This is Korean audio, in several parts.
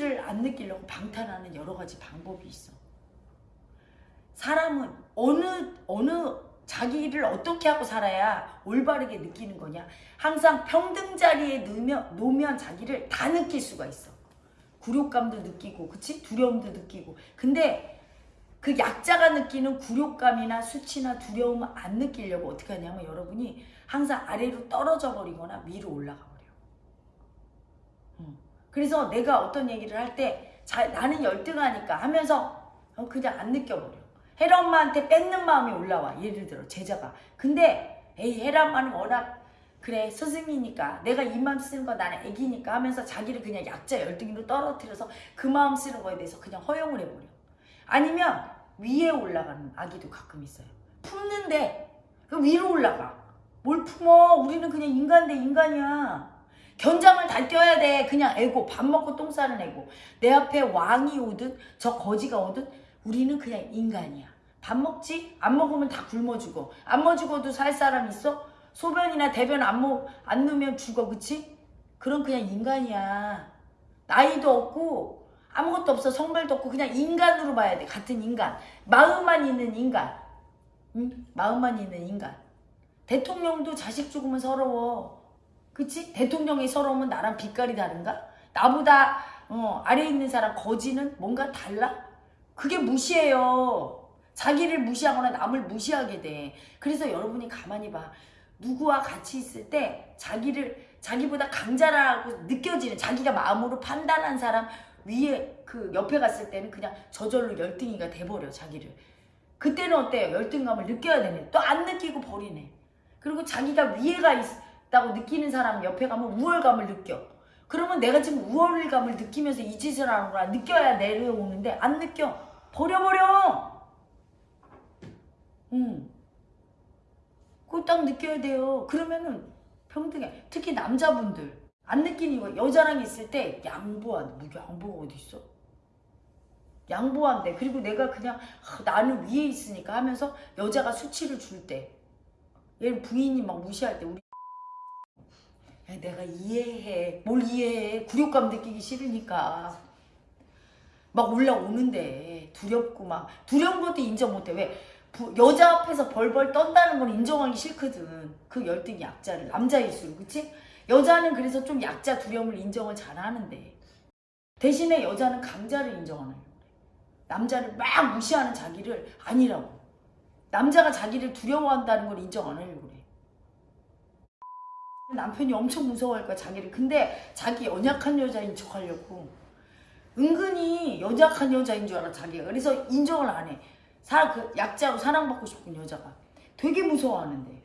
수치를 안 느끼려고 방탄하는 여러 가지 방법이 있어. 사람은 어느 어느 자기를 어떻게 하고 살아야 올바르게 느끼는 거냐? 항상 평등 자리에 놓으면, 놓으면 자기를 다 느낄 수가 있어. 굴욕감도 느끼고, 그치? 두려움도 느끼고. 근데 그 약자가 느끼는 굴욕감이나 수치나 두려움을 안 느끼려고 어떻게 하냐면 여러분이 항상 아래로 떨어져 버리거나 위로 올라가. 그래서 내가 어떤 얘기를 할 때 나는 열등하니까 하면서 그냥 안 느껴버려. 헤라 엄마한테 뺏는 마음이 올라와. 예를 들어 제자가. 근데 에이 헤라 엄마는 워낙 그래 스승이니까 내가 이 마음 쓰는 거 나는 애기니까 하면서 자기를 그냥 약자 열등으로 떨어뜨려서 그 마음 쓰는 거에 대해서 그냥 허용을 해버려. 아니면 위에 올라가는 아기도 가끔 있어요. 품는데 그 위로 올라가. 뭘 품어? 우리는 그냥 인간 대 인간이야. 견장을 다 뛰어야 돼. 그냥 애고 밥 먹고 똥 싸는 애고 내 앞에 왕이 오든 저 거지가 오든 우리는 그냥 인간이야. 밥 먹지? 안 먹으면 다 굶어 죽어. 안 먹어 죽어도 살 사람 있어? 소변이나 대변 안, 먹, 안 넣으면 죽어. 그치? 그럼 그냥 인간이야. 나이도 없고 아무것도 없어. 성별도 없고 그냥 인간으로 봐야 돼. 같은 인간. 마음만 있는 인간. 응? 마음만 있는 인간. 대통령도 자식 죽으면 서러워. 그치? 대통령이 서러우면 나랑 빛깔이 다른가? 나보다 어, 아래 있는 사람 거지는 뭔가 달라? 그게 무시해요. 자기를 무시하거나 남을 무시하게 돼. 그래서 여러분이 가만히 봐. 누구와 같이 있을 때 자기를 자기보다 강자라고 느껴지는 자기가 마음으로 판단한 사람 위에 그 옆에 갔을 때는 그냥 저절로 열등이가 돼버려 자기를. 그때는 어때요? 열등감을 느껴야 되네. 또 안 느끼고 버리네. 그리고 자기가 위에가 있 다고 느끼는 사람 옆에 가면 우월감을 느껴. 그러면 내가 지금 우월감을 느끼면서 이 짓을 하는구나 느껴야 내려오는데 안 느껴. 버려버려. 응. 그거 딱 느껴야 돼요. 그러면은 평등해. 특히 남자분들 안 느끼는 거 여자랑 있을 때 양보한 뭐 양보가 어디 있어? 양보한대. 그리고 내가 그냥 아, 나는 위에 있으니까 하면서 여자가 수치를 줄 때, 얘 부인이 막 무시할 때 우리 야, 내가 이해해. 뭘 이해해? 굴욕감 느끼기 싫으니까. 막 올라오는데 두렵고 막. 두려운 것도 인정 못해. 왜? 부, 여자 앞에서 벌벌 떤다는 건 인정하기 싫거든. 그 열등이 약자를 남자일수록. 그치? 여자는 그래서 좀 약자 두려움을 인정을 잘 하는데. 대신에 여자는 강자를 인정하는 남자를 막 무시하는 자기를 아니라고. 남자가 자기를 두려워한다는 걸 인정 안 하려고 그래 남편이 엄청 무서워할 거야 자기를 근데 자기 연약한 여자인 척 하려고 은근히 연약한 여자인 줄 알아 자기가 그래서 인정을 안 해. 사, 그 약자로 사랑받고 싶은 여자가 되게 무서워하는데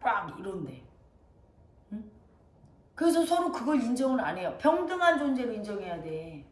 빡 이런데 응? 그래서 서로 그걸 인정을 안 해요. 평등한 존재로 인정해야 돼.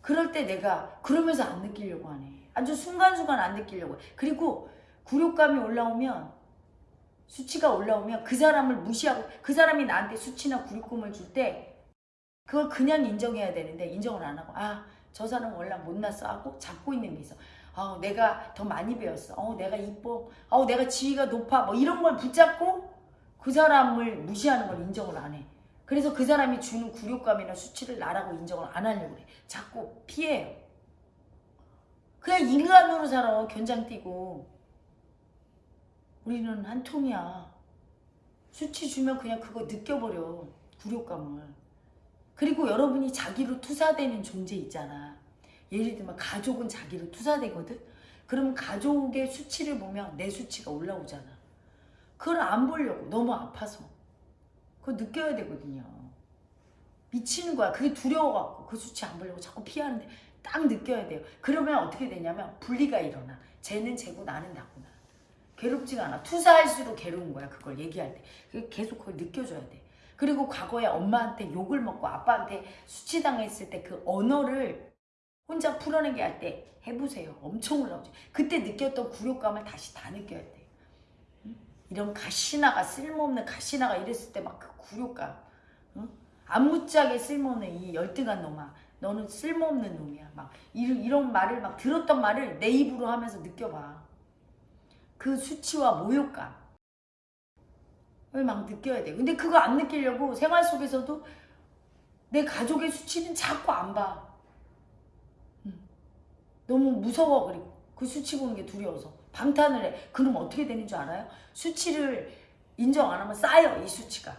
그럴 때 내가 그러면서 안 느끼려고 하네. 아주 순간순간 안 느끼려고 해. 그리고 굴욕감이 올라오면 수치가 올라오면 그 사람을 무시하고 그 사람이 나한테 수치나 굴욕감을 줄 때 그걸 그냥 인정해야 되는데 인정을 안 하고 아 저 사람 원래 못났어 하고 잡고 있는 게 있어. 어, 내가 더 많이 배웠어. 어, 내가 이뻐. 어, 내가 지위가 높아. 뭐 이런 걸 붙잡고 그 사람을 무시하는 걸 인정을 안 해. 그래서 그 사람이 주는 굴욕감이나 수치를 나라고 인정을 안 하려고 그래. 자꾸 피해요. 그냥 인간으로 살아. 견장 뛰고. 우리는 한 통이야. 수치 주면 그냥 그거 느껴버려. 굴욕감을. 그리고 여러분이 자기로 투사되는 존재 있잖아. 예를 들면 가족은 자기로 투사되거든? 그러면 가족의 수치를 보면 내 수치가 올라오잖아. 그걸 안 보려고 너무 아파서. 그거 느껴야 되거든요. 미치는 거야. 그게 두려워갖고 그 수치 안 보려고 자꾸 피하는데 딱 느껴야 돼요. 그러면 어떻게 되냐면 분리가 일어나. 쟤는 쟤고 나는 나구나. 괴롭지가 않아. 투사할수록 괴로운 거야. 그걸 얘기할 때. 계속 그걸 느껴줘야 돼. 그리고 과거에 엄마한테 욕을 먹고 아빠한테 수치당했을 때 그 언어를 혼자 풀어내게 할 때 해보세요. 엄청 올라오죠. 그때 느꼈던 굴욕감을 다시 다 느껴야 돼. 이런 가시나가 쓸모없는 가시나가 이랬을 때 막 그 굴욕감. 응? 안무짝에 쓸모없는 이 열등한 놈아. 너는 쓸모없는 놈이야. 막 이런 말을 막 들었던 말을 내 입으로 하면서 느껴봐. 그 수치와 모욕감. 막 느껴야 돼. 근데 그거 안 느끼려고 생활 속에서도 내 가족의 수치는 자꾸 안 봐. 음. 너무 무서워 그리고 그 수치 보는 게 두려워서 방탄을 해. 그럼 어떻게 되는 줄 알아요? 수치를 인정 안 하면 쌓여 이 수치가.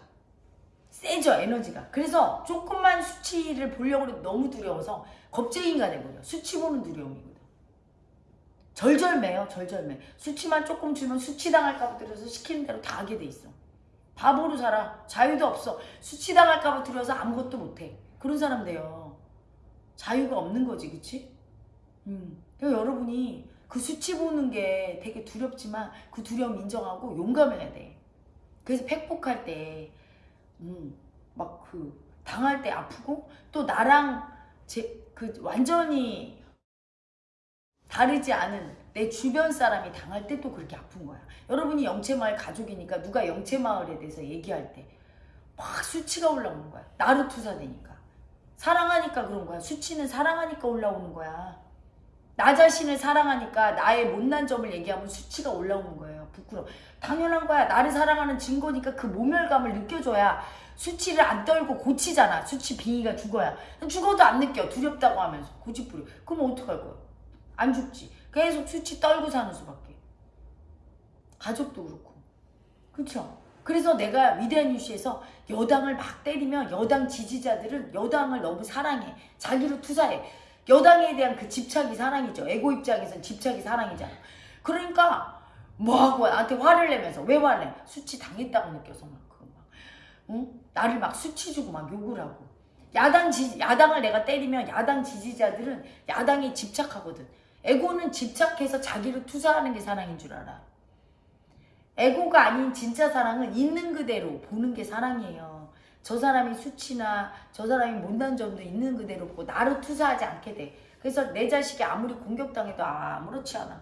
세져 에너지가. 그래서 조금만 수치를 보려고 해도 너무 두려워서 겁쟁이가 돼버려. 수치 보는 두려움이거든. 절절매요 절절매. 수치만 조금 주면 수치당할까봐 들여서 시키는 대로 다 하게 돼 있어. 바보로 살아. 자유도 없어. 수치당할까봐 두려워서 아무것도 못해. 그런 사람 돼요. 자유가 없는 거지, 그치? 음. 여러분이 그 수치 보는 게 되게 두렵지만 그 두려움 인정하고 용감해야 돼. 그래서 팩폭할 때, 음, 막 그, 당할 때 아프고 또 나랑 제, 그 완전히 다르지 않은 내 주변 사람이 당할 때 또 그렇게 아픈 거야. 여러분이 영채마을 가족이니까 누가 영채마을에 대해서 얘기할 때 막 수치가 올라오는 거야. 나로 투사되니까. 사랑하니까 그런 거야. 수치는 사랑하니까 올라오는 거야. 나 자신을 사랑하니까 나의 못난 점을 얘기하면 수치가 올라오는 거예요. 부끄러워. 당연한 거야. 나를 사랑하는 증거니까 그 모멸감을 느껴줘야 수치를 안 떨고 고치잖아. 수치 빙의가 죽어야. 죽어도 안 느껴. 두렵다고 하면서 고집부려. 그럼 어떡할 거야? 안 죽지. 계속 수치 떨고 사는 수밖에. 가족도 그렇고. 그쵸? 그래서 내가 위대한 뉴스에서 여당을 막 때리면 여당 지지자들은 여당을 너무 사랑해. 자기로 투사해. 여당에 대한 그 집착이 사랑이죠. 에고 입장에선 집착이 사랑이잖아. 그러니까 뭐하고 나한테 화를 내면서 왜 화내? 수치 당했다고 느껴서 막 그거 막 응? 나를 막 수치 주고 막 욕을 하고 야당 지 야당을 내가 때리면 야당 지지자들은 야당에 집착하거든. 에고는 집착해서 자기를 투사하는 게 사랑인 줄 알아. 에고가 아닌 진짜 사랑은 있는 그대로 보는 게 사랑이에요. 저 사람이 수치나 저 사람이 못난 점도 있는 그대로 보고 나로 투사하지 않게 돼. 그래서 내 자식이 아무리 공격당해도 아무렇지 않아.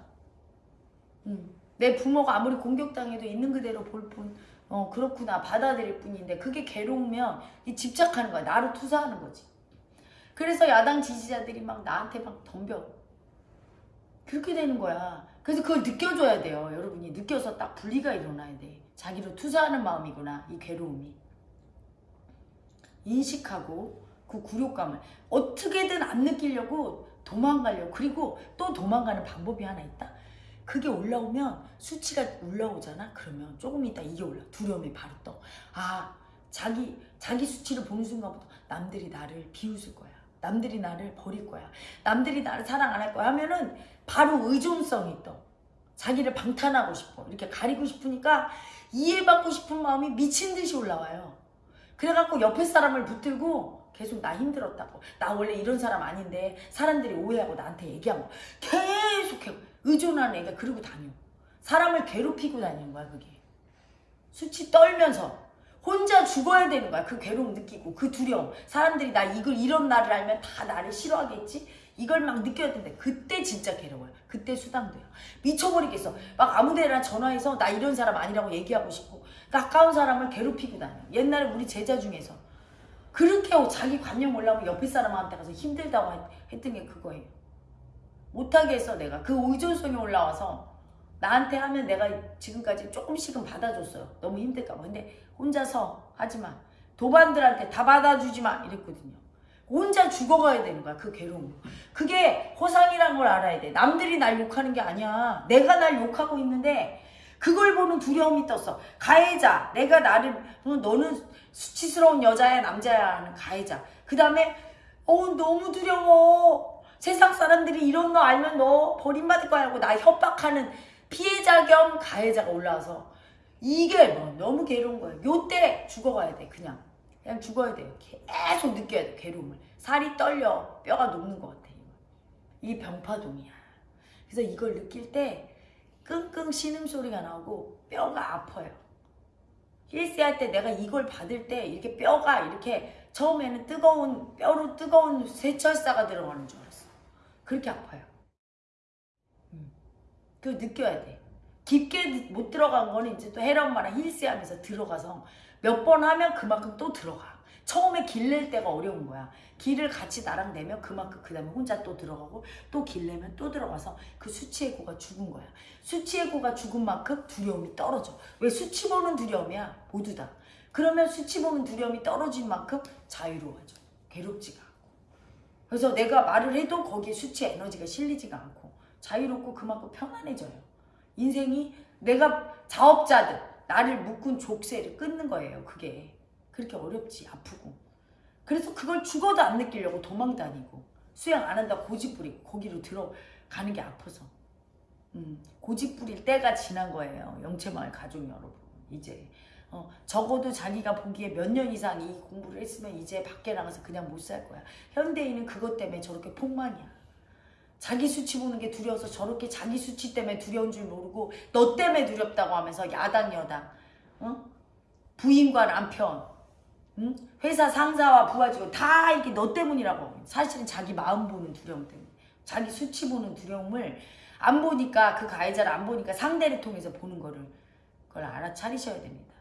음. 내 부모가 아무리 공격당해도 있는 그대로 볼 뿐, 어, 그렇구나. 받아들일 뿐인데, 그게 괴로우면 이 집착하는 거야. 나로 투사하는 거지. 그래서 야당 지지자들이 막 나한테 막 덤벼. 그렇게 되는 거야. 그래서 그걸 느껴줘야 돼요. 여러분이 느껴서 딱 분리가 일어나야 돼. 자기로 투사하는 마음이구나. 이 괴로움이. 인식하고 그 굴욕감을 어떻게든 안 느끼려고 도망가려고 그리고 또 도망가는 방법이 하나 있다. 그게 올라오면 수치가 올라오잖아. 그러면 조금 있다 이게 올라. 두려움이 바로 떠. 아 자기 자기 수치를 보는 순간부터 남들이 나를 비웃을 거야. 남들이 나를 버릴 거야. 남들이 나를 사랑 안 할 거야 하면은 바로 의존성이 떠. 자기를 방탄하고 싶어. 이렇게 가리고 싶으니까 이해받고 싶은 마음이 미친 듯이 올라와요. 그래갖고 옆에 사람을 붙들고 계속 나 힘들었다고. 나 원래 이런 사람 아닌데 사람들이 오해하고 나한테 얘기하고 계속 해. 의존하는 애가 그러고 다녀. 사람을 괴롭히고 다니는 거야 그게. 수치 떨면서 혼자 죽어야 되는 거야. 그 괴로움 느끼고 그 두려움. 사람들이 나 이걸 이런 나를 알면 다 나를 싫어하겠지? 이걸 막 느껴야 되는데 그때 진짜 괴로워요. 그때 수당돼요. 미쳐버리겠어. 막 아무데나 전화해서 나 이런 사람 아니라고 얘기하고 싶고 가까운 사람을 괴롭히고 다녀. 옛날에 우리 제자 중에서 그렇게 자기 관념 올라오면 옆에 사람한테 가서 힘들다고 했- 했던 게 그거예요. 못하게 해서 내가 그 의존성이 올라와서 나한테 하면 내가 지금까지 조금씩은 받아줬어요. 너무 힘들까봐. 근데 혼자서 하지마. 도반들한테 다 받아주지마. 이랬거든요. 혼자 죽어가야 되는 거야. 그 괴로움. 그게 호상이란 걸 알아야 돼. 남들이 날 욕하는 게 아니야. 내가 날 욕하고 있는데 그걸 보는 두려움이 떴어. 가해자. 내가 나를 어, 너는 수치스러운 여자야 남자야 하는 가해자. 그 다음에 어 너무 두려워. 세상 사람들이 이런 거 알면 너 버림받을 거야 하고 나 협박하는 피해자 겸 가해자가 올라와서 이게 뭐 너무 괴로운 거예요. 요때 죽어가야 돼 그냥. 그냥 죽어야 돼요. 계속 느껴야 돼 괴로움을. 살이 떨려 뼈가 녹는 것 같아. 이 병파동이야. 그래서 이걸 느낄 때 끙끙 신음 소리가 나오고 뼈가 아파요. 힐스 할 때 내가 이걸 받을 때 이렇게 뼈가 이렇게 처음에는 뜨거운 뼈로 뜨거운 쇠철사가 들어가는 줄 알았어. 그렇게 아파요. 음. 그거 느껴야 돼. 깊게 못 들어간 거는 이제 또 헤라 엄마랑 힐스 하면서 들어가서 몇 번 하면 그만큼 또 들어가. 처음에 길낼 때가 어려운 거야. 길을 같이 나랑 내면 그만큼 그 다음에 혼자 또 들어가고 또 길 내면 또 들어가서 그 수치의고가 죽은 거야. 수치의고가 죽은 만큼 두려움이 떨어져. 왜 수치 보는 두려움이야? 모두 다. 그러면 수치 보는 두려움이 떨어진 만큼 자유로워져. 괴롭지가 않고 그래서 내가 말을 해도 거기에 수치의 에너지가 실리지가 않고 자유롭고 그만큼 편안해져요. 인생이 내가 자업자들 나를 묶은 족쇄를 끊는 거예요. 그게 그렇게 어렵지 아프고 그래서 그걸 죽어도 안 느끼려고 도망 다니고 수양 안 한다 고집 부리고 거기로 들어가는 게 아파서 음, 고집 부릴 때가 지난 거예요. 영채마을 가족 여러분 이제 어, 적어도 자기가 보기에 몇 년 이상 이 공부를 했으면 이제 밖에 나가서 그냥 못 살 거야. 현대인은 그것 때문에 저렇게 폭망이야. 자기 수치 보는 게 두려워서 저렇게 자기 수치 때문에 두려운 줄 모르고 너 때문에 두렵다고 하면서 야당 여당 어? 부인과 남편 응? 회사 상사와 부하 직원 다 이게 너 때문이라고 사실은 자기 마음 보는 두려움 때문에 자기 수치 보는 두려움을 안 보니까 그 가해자를 안 보니까 상대를 통해서 보는 거를 그걸 알아차리셔야 됩니다